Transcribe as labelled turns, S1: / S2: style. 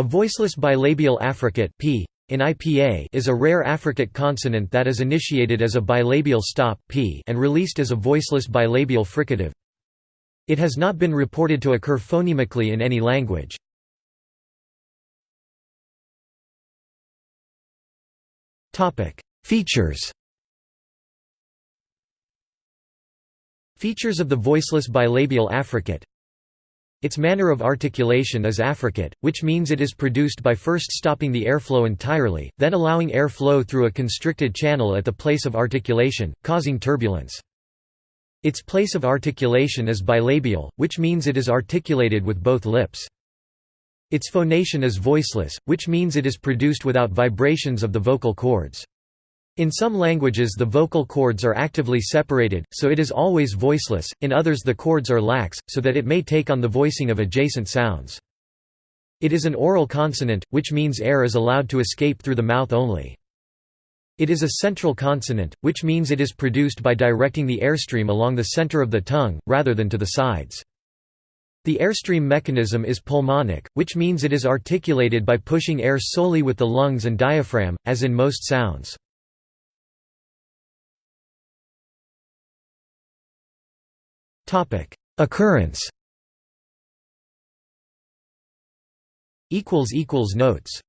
S1: A voiceless bilabial affricate p in IPA is a rare affricate consonant that is initiated as a bilabial stop p and released as a voiceless bilabial fricative. It has not been reported to occur phonemically in any language. Features Features of the voiceless bilabial affricate its manner of articulation is affricate, which means it is produced by first stopping the airflow entirely, then allowing airflow through a constricted channel at the place of articulation, causing turbulence. Its place of articulation is bilabial, which means it is articulated with both lips. Its phonation is voiceless, which means it is produced without vibrations of the vocal cords. In some languages the vocal cords are actively separated, so it is always voiceless, in others the cords are lax, so that it may take on the voicing of adjacent sounds. It is an oral consonant, which means air is allowed to escape through the mouth only. It is a central consonant, which means it is produced by directing the airstream along the center of the tongue, rather than to the sides. The airstream mechanism is pulmonic, which means it is articulated by pushing air solely with the lungs and diaphragm, as in most sounds. Occurrence. Equals equals Notes